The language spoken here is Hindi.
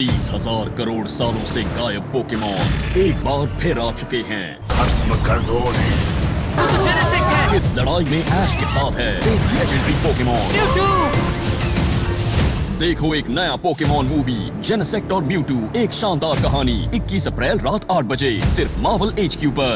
तीस हज़ार करोड़ सालों से गायब पोकेमोन एक बार फिर आ चुके हैं। खत्म कर दो इस लड़ाई में ऐश के साथ है एक लेजेंडरी पोकेमोन देखो एक नया पोकेमोन मूवी जेनेसेक्ट और म्यूटू एक शानदार कहानी 21 अप्रैल रात 8 बजे सिर्फ़ मावल एच पर।